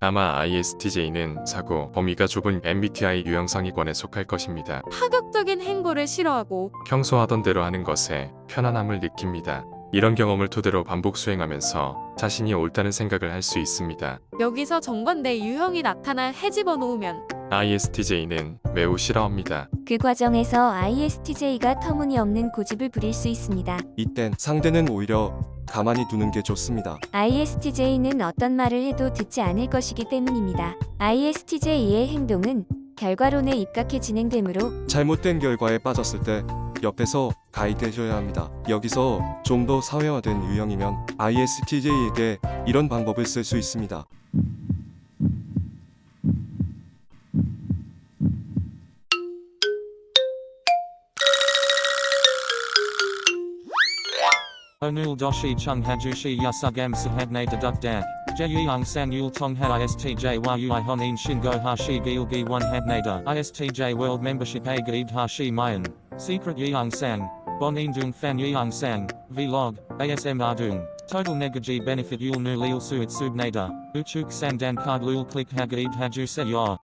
아마 ISTJ는 사고 범위가 좁은 MBTI 유형 상위권에 속할 것입니다. 파격적인 행보를 싫어하고 평소 하던 대로 하는 것에 편안함을 느낍니다. 이런 경험을 토대로 반복 수행하면서 자신이 옳다는 생각을 할 수 있습니다. 여기서 정반대 유형이 나타나 해집어 놓으면 ISTJ는 매우 싫어합니다. 그 과정에서 ISTJ가 터무니없는 고집을 부릴 수 있습니다. 이땐 상대는 오히려 가만히 두는 게 좋습니다. ISTJ는 어떤 말을 해도 듣지 않을 것이기 때문입니다. ISTJ의 행동은 결과론에 입각해 진행되므로 잘못된 결과에 빠졌을 때 옆에서 가이드해줘야 합니다. 여기서 좀 더 사회화된 유형이면 ISTJ에게 이런 방법을 쓸 수 있습니다. Onul doshi chung hajushi yasugam sahabne deduk dak. Jeyang sang yul tong ha istj yui honin shingo hashi gilgi one habnada. Istj world membership a gaid hashi mayan. Secret yang sang. Bonin dung fan yang sang. Vlog. ASM dung. Total negaji benefit yul nu lil suit subnada. Uchuk sandan card lul click hagaid haju se ya.